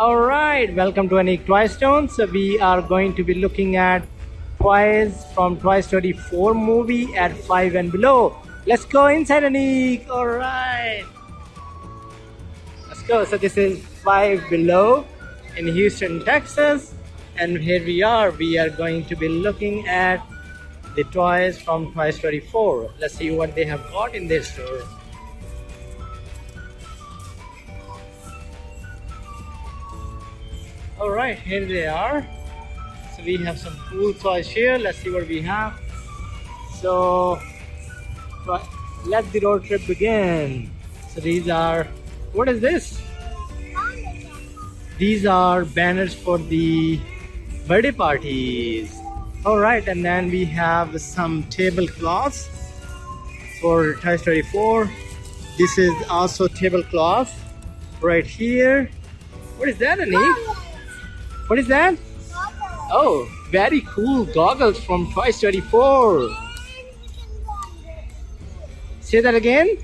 All right, welcome to Anik Toy. So we are going to be looking at toys from Toy Story 4 movie at 5 and below. Let's go inside Anik. All right. Let's go. So this is 5 below in Houston, Texas. And here we are. We are going to be looking at the toys from Toy Story 4. Let's see what they have got in their store. All right here they are. So we have some cool toys here. Let's see what we have. So let the road trip begin. So these are what is this? These are banners for the birthday parties. All right and then we have some tablecloths for Toy Story 4 this is also tablecloth right here. What is that Anik? What is that? Goggles. Oh, very cool goggles from Toy Story 4. Say that again?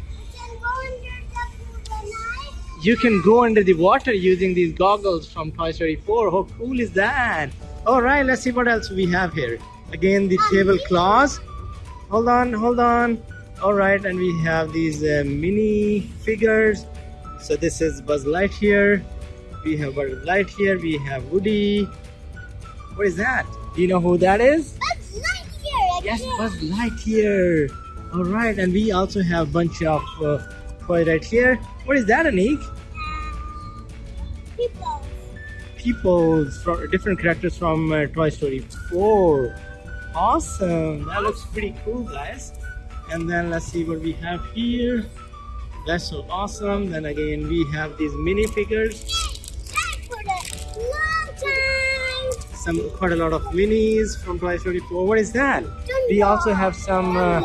You can go under the water using these goggles from Toy Story 4. How cool is that? Alright, let's see what else we have here. Again, the tablecloths. Hold on, hold on. Alright, and we have these uh, mini figures. So this is Buzz Lightyear we have Buzz Lightyear, we have Woody. What is that? Do you know who that is? Buzz Lightyear! Yes, Buzz Lightyear. All right, and we also have a bunch of uh, toys right here. What is that, Anik? People. People, from different characters from uh, Toy Story 4. Awesome. That looks pretty cool, guys. And then let's see what we have here. That's so awesome. Then again, we have these minifigures some quite a lot of minis from Toy Story 4. What is that? We also have some. Uh,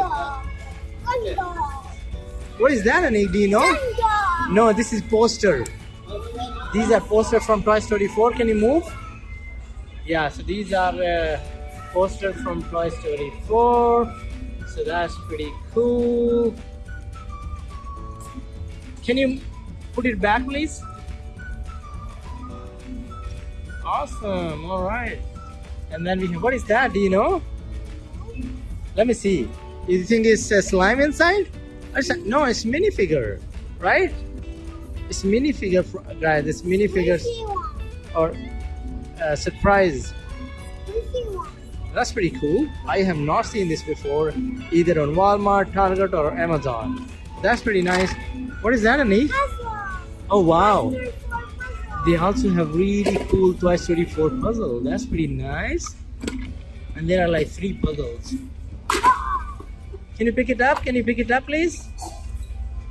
what is that, Anik? Do you know? No, this is poster. These are posters from Toy Story 4. Can you move? Yeah, so these are uh, posters from Toy Story 4. So that's pretty cool. Can you put it back, please? Awesome. All right. And then we have, what is that? Do you know? Let me see. You think it's a slime inside? No, it's minifigure, right? It's minifigure, right? It's minifigures or uh, surprise. That's pretty cool. I have not seen this before, either on Walmart, Target, or Amazon. That's pretty nice. What is that, Anik? Oh wow! They also have really cool Toy Story 4 puzzle. That's pretty nice. And there are like three puzzles. Can you pick it up? Can you pick it up, please?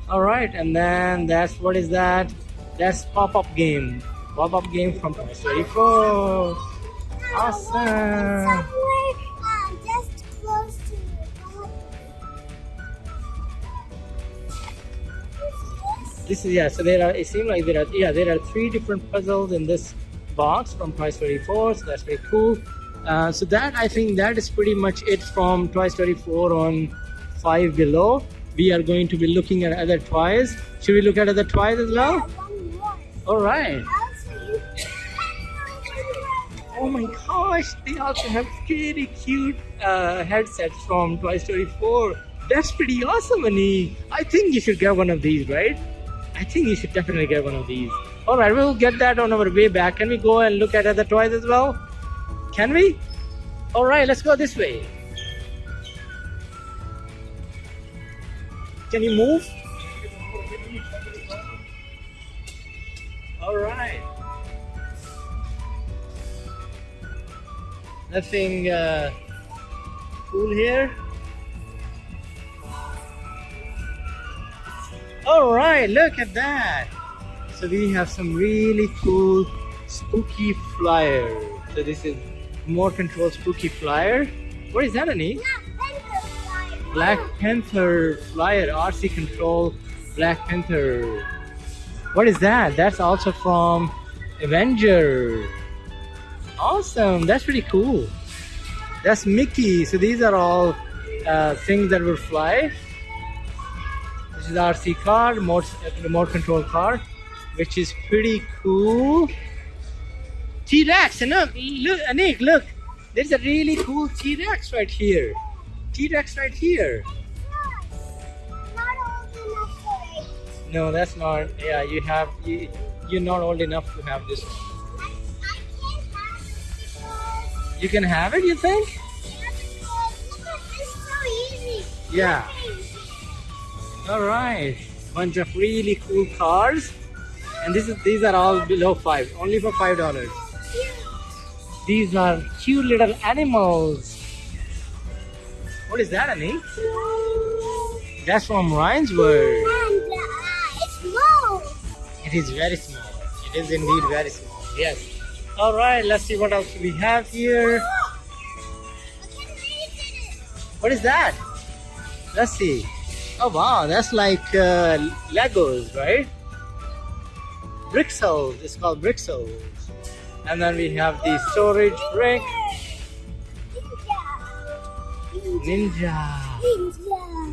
All right, and then that's what is that? That's pop-up game. Pop-up game from Toy Story 4. Awesome. This is yeah so there are it seems like there are yeah there are three different puzzles in this box from Toy Story 4 so that's very cool uh, so that I think that is pretty much it from Toy Story 4 on 5 below. We are going to be looking at other toys. Should we look at other toys as well? All right. Oh my gosh they also have pretty cute uh, headsets from Toy Story 4 that's pretty awesome Annie. I think you should get one of these right I think you should definitely get one of these. Alright, we'll get that on our way back. Can we go and look at other toys as well? Can we? Alright, let's go this way. Can you move? Alright. Nothing uh, cool here. All right look at that. So we have some really cool spooky flyer. So this is more control spooky flyer. What is that Annie? Black Panther flyer. RC control Black Panther. What is that? That's also from Avenger. Awesome that's pretty cool. That's Mickey. So these are all uh, things that will fly is RC car, remote, uh, remote control car, which is pretty cool. T-Rex, and look, look, Anik, look. There's a really cool T-Rex right here. T-Rex right here. Not old enough for it. No, that's not. Yeah, you have. You, you're not old enough to have this one. I, I can't have it because You can have it, you think? yeah, because look at this so easy. Yeah. All right. Bunch of really cool cars, and this is these are all below five, only for five dollars. These are cute little animals. What is that, Anik? That's from Ryan's World. It's small. It is very small. It is indeed very small. Yes. All right. Let's see what else we have here. What is that? Let's see. Oh wow, that's like uh, Legos, right? Brixels. It's called Brixels. And then we have the storage brick. Ninja.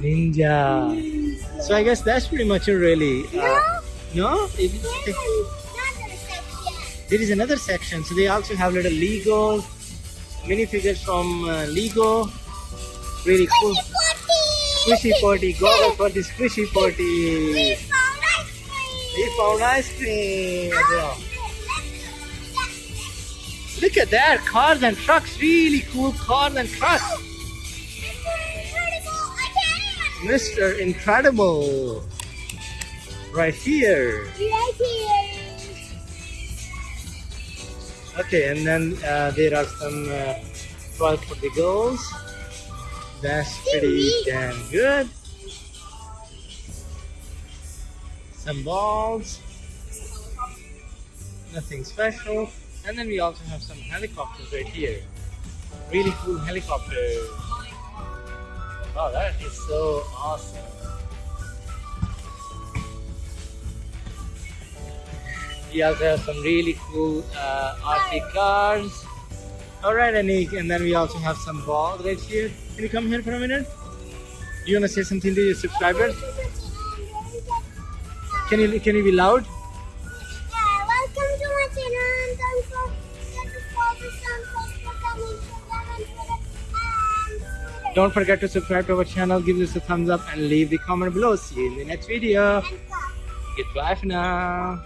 Ninja. Ninja. So I guess that's pretty much it, really. Uh, no? It- it- another section. there is another section. So they also have little Legos, minifigures from uh, Lego. Really cool. Squishy potty. Go for the squishy party. We found ice cream. We found ice cream. Oh, Look at that. Cars and trucks. Really cool cars and trucks. Mr. Incredible. Right here. Right here. Okay, and then uh, there are some uh, toys for the girls. That's pretty damn good. Some balls. Nothing special. And then we also have some helicopters right here. Really cool helicopters. Wow, that is so awesome. We also have some really cool uh, RC cars. Alright, Anik, and then we also have some balls right here. Can you come here for a minute? Do you want to say something to your subscribers? Can you can you be loud? Yeah, welcome to my channel and don't forget to follow us on Facebook and Instagram and Twitter. Um, don't forget to subscribe to our channel, give us a thumbs up, and leave the comment below. See you in the next video. Goodbye for now.